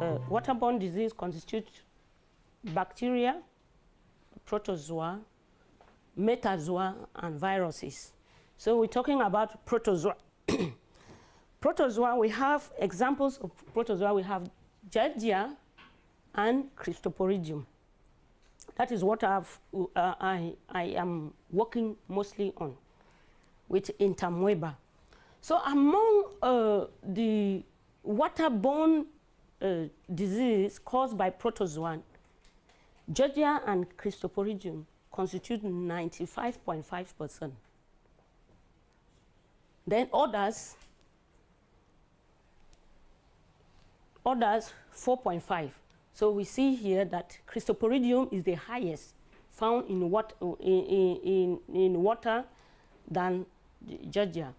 waterborne disease constitutes bacteria, protozoa, metazoa, and viruses. So we're talking about protozoa. protozoa, we have examples of protozoa. We have Giardia and Cryptosporidium. That is what uh, I, I am working mostly on with Entamoeba. So among uh, the waterborne uh, disease caused by protozoan, Giardia and Cryptosporidium constitute 95.5%. Then others, others 4.5. So we see here that Cryptosporidium is the highest found in, what, in, in, in water than Giardia.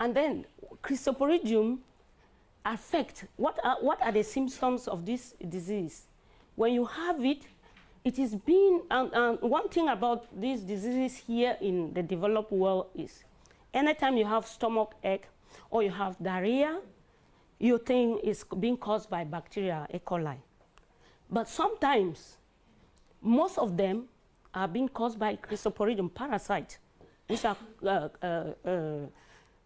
And then Cryptosporidium affect, what are, what are the symptoms of this disease? When you have it, it is being, and, one thing about these diseases here in the developed world is anytime you have stomach ache or you have diarrhea, you think it's being caused by bacteria, E. coli. But sometimes, most of them are being caused by Cryptosporidium parasite, which are uh, uh, uh,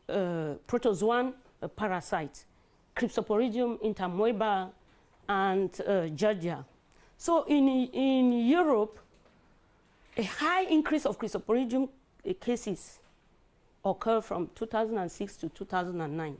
uh protozoan parasites, Cryptosporidium entamoeba and uh, Giardia. So in, in Europe, a high increase of Cryptosporidium cases occurred from 2006 to 2009.